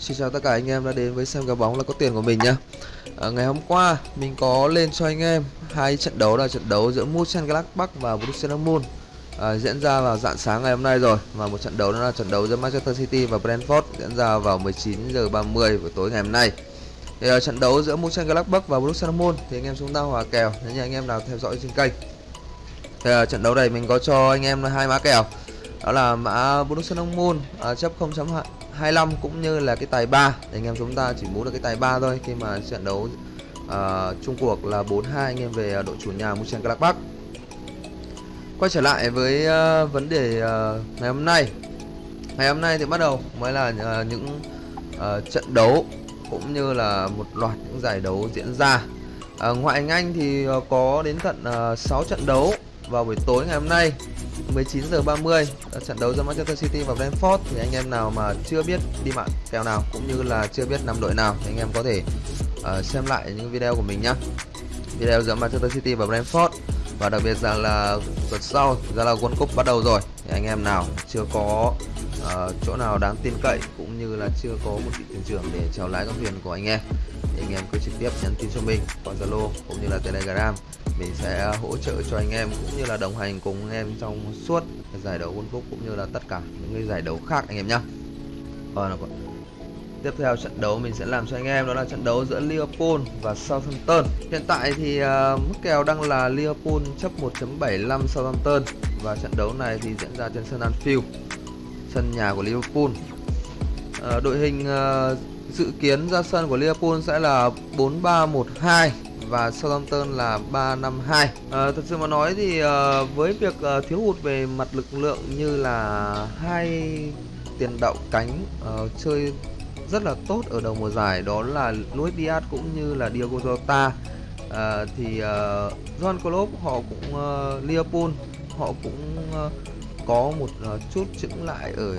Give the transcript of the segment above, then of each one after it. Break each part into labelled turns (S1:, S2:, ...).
S1: Xin chào tất cả anh em đã đến với xem cá bóng là có tiền của mình nhá. À, ngày hôm qua mình có lên cho anh em hai trận đấu là trận đấu giữa Mönchengladbach và Borussia Dortmund à, diễn ra vào dạng sáng ngày hôm nay rồi và một trận đấu đó là trận đấu giữa Manchester City và Brentford diễn ra vào 19 giờ 30 buổi tối ngày hôm nay. Thì uh, trận đấu giữa Mönchengladbach và Borussia Dortmund thì anh em chúng ta hòa kèo nếu như anh em nào theo dõi trên kênh. Thì uh, trận đấu này mình có cho anh em hai mã kèo. Đó là mã Borussia Dortmund à, chấp 25 cũng như là cái tài 3. Thì anh em chúng ta chỉ muốn được cái tài 3 thôi khi mà trận đấu uh, chung cuộc là 4-2 anh em về ờ, đội chủ nhà Muchang Clark Park Quay trở lại với uh, vấn đề uh, ngày hôm nay. Ngày hôm nay thì bắt đầu mới là uh, những uh, trận đấu cũng như là một loạt những giải đấu diễn ra. uh, ngoại anh Anh thì uh, có đến tận uh, 6 trận đấu vào buổi tối ngày hôm nay 19 giờ 30 trận đấu giữa Manchester City và Brentford. Thì anh em nào mà chưa biết đi mạng kèo nào cũng như là chưa biết năm đội nào thì anh em có thể uh, xem lại những video của mình nhé video giữa Manchester City và Brentford và đặc biệt rằng là tuần sau ra là World Cup bắt đầu rồi thì anh em nào chưa có uh, chỗ nào đáng tin cậy cũng như là chưa có một vị thuyền trưởng để chèo lái con thuyền của anh em thì anh em cứ trực tiếp nhắn tin cho mình qua Zalo cũng như là Telegram mình sẽ hỗ trợ cho anh em cũng như là đồng hành cùng anh em trong suốt giải đấu World Cup cũng như là tất cả những cái giải đấu khác anh em nhá. Ờ, còn. Tiếp theo trận đấu mình sẽ làm cho anh em đó là trận đấu giữa Liverpool và Southampton. Hiện tại thì uh, mức kèo đang là Liverpool chấp 1.75 Southampton và trận đấu này thì diễn ra trên sân Anfield sân nhà của Liverpool. Uh, đội hình uh, dự kiến ra sân của Liverpool sẽ là 4-3-1-2 và Southampton là 352. À, ờ, thật sự mà nói thì à, với việc à, thiếu hụt về mặt lực lượng như là hai tiền đạo cánh à, chơi rất là tốt ở đầu mùa giải đó là Luis Diaz cũng như là Diogo Jota à, thì uh, John Klopp họ cũng uh, Liverpool họ cũng uh, có một uh, chút chững lại ở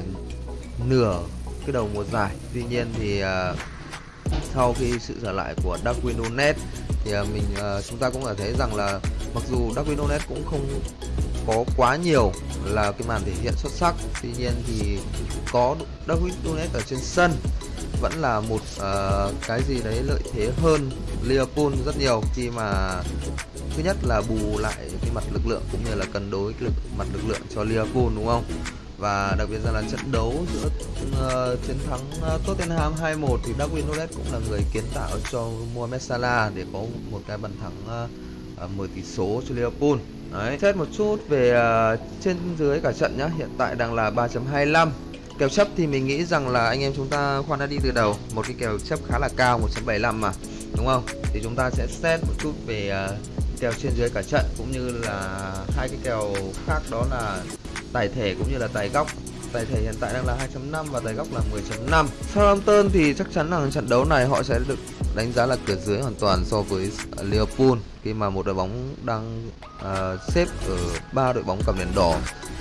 S1: nửa cái đầu mùa giải tuy nhiên thì uh, sau khi sự trở lại của Darwin Nunes thì à, mình uh, chúng ta cũng có thấy rằng là mặc dù Darwin cũng không có quá nhiều là cái màn thể hiện xuất sắc tuy nhiên thì có Darwin Nunes ở trên sân vẫn là một uh, cái gì đấy lợi thế hơn Liverpool rất nhiều khi mà thứ nhất là bù lại cái mặt lực lượng cũng như là cân đối cái lực mặt lực lượng cho Liverpool đúng không? Và đặc biệt là, trận đấu giữa uh, chiến thắng uh, Tottenham 2-1 thì Darwin Nunez cũng là người kiến tạo cho Mohamed Salah để có một cái bàn thắng uh, uh, 10 tỷ số cho Liverpool. Đấy, xét một chút về uh, trên dưới cả trận nhá, hiện tại đang là 3.25 Kèo chấp thì mình nghĩ rằng là anh em chúng ta khoan đã đi từ đầu. Một cái kèo chấp khá là cao 1.75 mà Đúng không? Thì chúng ta sẽ xét một chút về uh, kèo trên dưới cả trận Cũng như là hai cái kèo khác đó là tài thể cũng như là tài góc. Tài thể hiện tại đang là 2.5 và tài góc là 10.5 Southampton thì chắc chắn là trận đấu này họ sẽ được đánh giá là cửa dưới hoàn toàn so với à, Liverpool khi mà một đội bóng đang uh, xếp ở ba đội bóng cầm đèn đỏ.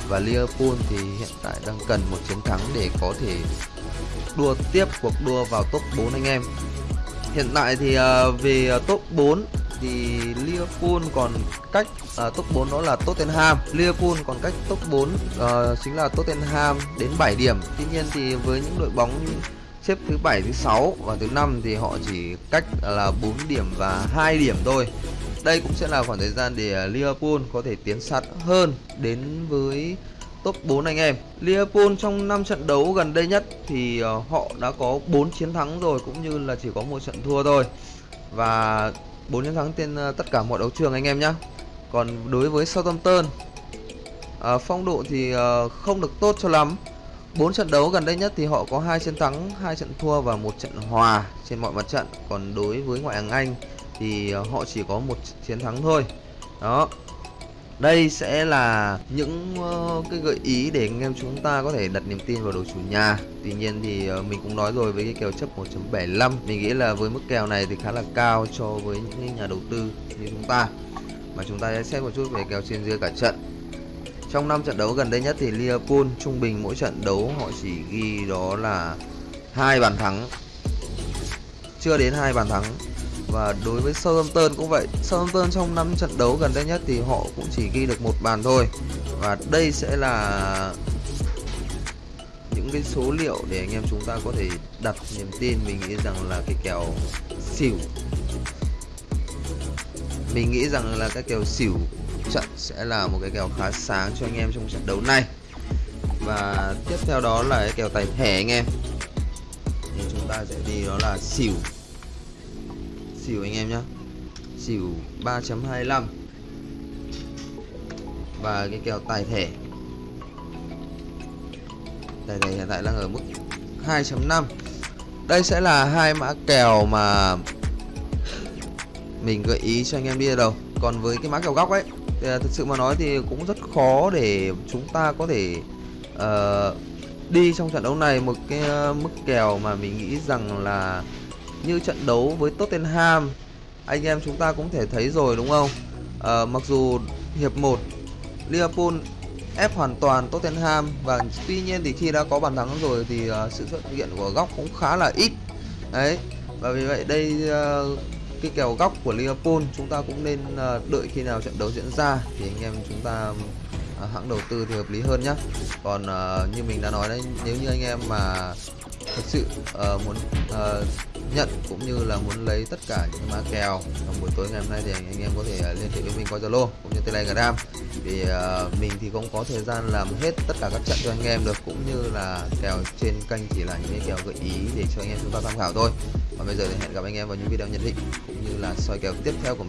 S1: Và Liverpool thì hiện tại đang cần một chiến thắng để có thể đua tiếp cuộc đua vào top 4 anh em. Hiện tại thì uh, về top 4 thì Liverpool còn cách uh, top 4 đó là Tottenham Liverpool còn cách top 4 uh, à, chính là Tottenham đến 7 điểm tuy nhiên thì với những đội bóng xếp thứ 7 thứ 6 và thứ 5 thì họ chỉ cách là 4 điểm và 2 điểm thôi đây cũng sẽ là khoảng thời gian để Liverpool có thể tiến sát hơn đến với top 4 anh em. Liverpool trong 5 trận đấu gần đây nhất thì à, họ đã có 4 chiến thắng rồi cũng như là chỉ có một trận thua thôi. Và 4 chiến thắng trên ờ, tất cả mọi đấu trường anh em nhé. Còn đối với Southampton à, phong độ thì à, không được tốt cho lắm. 4 trận đấu gần đây nhất thì họ có hai chiến thắng, hai trận thua và một trận hòa trên mọi mặt trận. Còn đối với ngoại hạng Anh thì họ chỉ có một chiến thắng thôi. Đó. Đây sẽ là những uh, cái gợi ý để anh em chúng ta có thể đặt niềm tin vào đội chủ nhà. Tuy nhiên thì uh, mình cũng nói rồi với cái kèo chấp 1.75, mình nghĩ là với mức kèo này thì khá là cao cho với những nhà đầu tư như chúng ta. Mà chúng ta sẽ xét một chút về kèo trên dưới cả trận. Trong 5 trận đấu gần đây nhất thì Liverpool trung bình mỗi trận đấu họ chỉ ghi đó là hai bàn thắng. Chưa đến hai bàn thắng và đối với Southampton cũng vậy. Southampton trong 5 trận đấu gần đây nhất thì họ cũng chỉ ghi được một bàn thôi. Và đây sẽ là những cái số liệu để anh em chúng ta có thể đặt niềm tin mình nghĩ rằng là cái kèo xỉu. Mình nghĩ rằng là cái kèo xỉu trận sẽ là một cái kèo khá sáng cho anh em trong trận đấu này. Và tiếp theo đó là cái kèo tài thẻ anh em. Thì chúng ta sẽ đi đó là xỉu xỉu anh em nhé xỉu 3.25 và cái kèo tài thẻ. Tài thẻ hiện tại đang ở mức 2.5 đây sẽ là hai mã kèo mà mình gợi ý cho anh em đi đâu. đầu. Còn với cái mã kèo góc ấy thì thực sự mà nói thì cũng rất khó để chúng ta có thể uh, đi trong trận đấu này. Một cái uh, mức kèo mà mình nghĩ rằng là như trận đấu với Tottenham. Anh em chúng ta cũng thể thấy rồi đúng không? À, mặc dù hiệp 1 Liverpool ép hoàn toàn Tottenham và tuy nhiên thì khi đã có bàn thắng rồi thì uh, sự xuất hiện của góc cũng khá là ít. Đấy và vì vậy đây uh, cái kèo góc của Liverpool chúng ta cũng nên uh, đợi khi nào trận đấu diễn ra thì anh em chúng ta uh, hãng đầu tư thì hợp lý hơn nhá. Còn uh, như mình đã nói đấy nếu như anh em mà thực sự uh, muốn uh, nhận cũng như là muốn lấy tất cả những mã kèo trong buổi tối ngày hôm nay thì anh, anh em có thể uh, liên hệ với mình qua Zalo cũng như Telegram. Vì uh, mình thì không có thời gian làm hết tất cả các trận cho anh em được cũng như là kèo trên kênh chỉ là những cái kèo gợi ý để cho anh em chúng ta tham khảo thôi. Và bây giờ thì hẹn gặp anh em vào những video nhận định cũng như là soi kèo tiếp theo của mình.